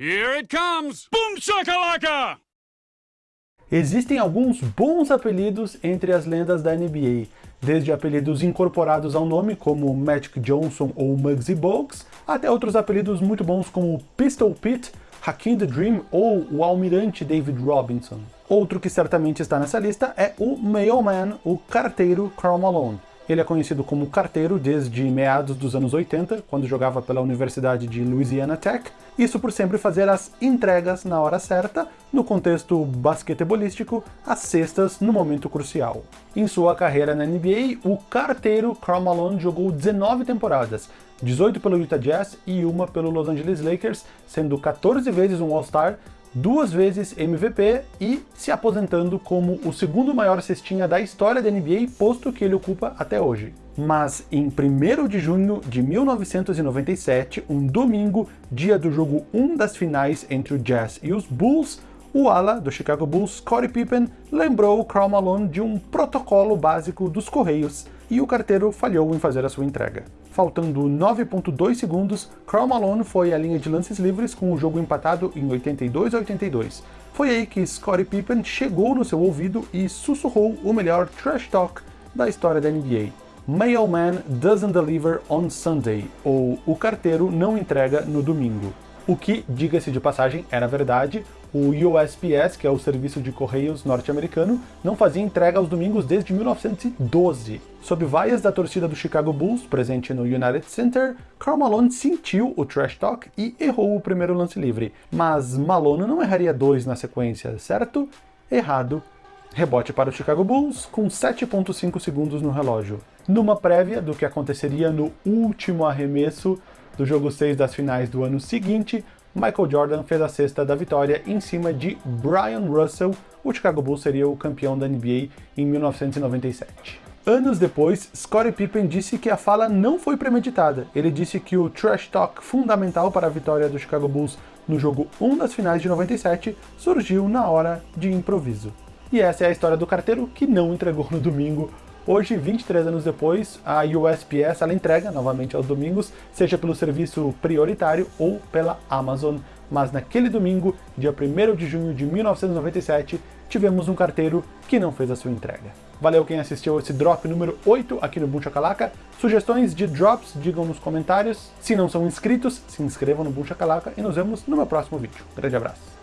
Here it comes! Boom shakalaka! Existem alguns bons apelidos entre as lendas da NBA, desde apelidos incorporados ao nome, como Magic Johnson ou Muggsy Bogues, até outros apelidos muito bons como Pistol Pete, Hakim the Dream ou o Almirante David Robinson. Outro que certamente está nessa lista é o Mailman, o carteiro Karl Malone. Ele é conhecido como carteiro desde meados dos anos 80, quando jogava pela Universidade de Louisiana Tech, isso por sempre fazer as entregas na hora certa, no contexto basquetebolístico, as cestas no momento crucial. Em sua carreira na NBA, o carteiro Karl Malone jogou 19 temporadas, 18 pelo Utah Jazz e uma pelo Los Angeles Lakers, sendo 14 vezes um All-Star, duas vezes MVP e se aposentando como o segundo maior cestinha da história da NBA, posto que ele ocupa até hoje. Mas em 1 de junho de 1997, um domingo, dia do jogo 1 das finais entre o Jazz e os Bulls, o ala do Chicago Bulls, Scottie Pippen, lembrou Karl Malone de um protocolo básico dos Correios, e o carteiro falhou em fazer a sua entrega. Faltando 9.2 segundos, Karl Malone foi à linha de lances livres com o jogo empatado em 82 a 82. Foi aí que Scottie Pippen chegou no seu ouvido e sussurrou o melhor trash talk da história da NBA. Mailman doesn't deliver on Sunday, ou o carteiro não entrega no domingo. O que, diga-se de passagem, era verdade, o USPS, que é o serviço de correios norte-americano, não fazia entrega aos domingos desde 1912. Sob vaias da torcida do Chicago Bulls, presente no United Center, Karl Malone sentiu o trash talk e errou o primeiro lance livre. Mas Malone não erraria dois na sequência, certo? Errado. Rebote para o Chicago Bulls, com 7.5 segundos no relógio. Numa prévia do que aconteceria no último arremesso do jogo 6 das finais do ano seguinte, Michael Jordan fez a cesta da vitória em cima de Brian Russell, o Chicago Bulls seria o campeão da NBA em 1997. Anos depois, Scottie Pippen disse que a fala não foi premeditada. Ele disse que o trash talk fundamental para a vitória do Chicago Bulls no jogo 1 das finais de 97 surgiu na hora de improviso. E essa é a história do carteiro que não entregou no domingo Hoje, 23 anos depois, a USPS ela entrega novamente aos domingos, seja pelo serviço prioritário ou pela Amazon. Mas naquele domingo, dia 1 de junho de 1997, tivemos um carteiro que não fez a sua entrega. Valeu quem assistiu esse drop número 8 aqui no Boom Chacalaca. Sugestões de drops, digam nos comentários. Se não são inscritos, se inscrevam no Boom Chacalaca e nos vemos no meu próximo vídeo. Grande abraço.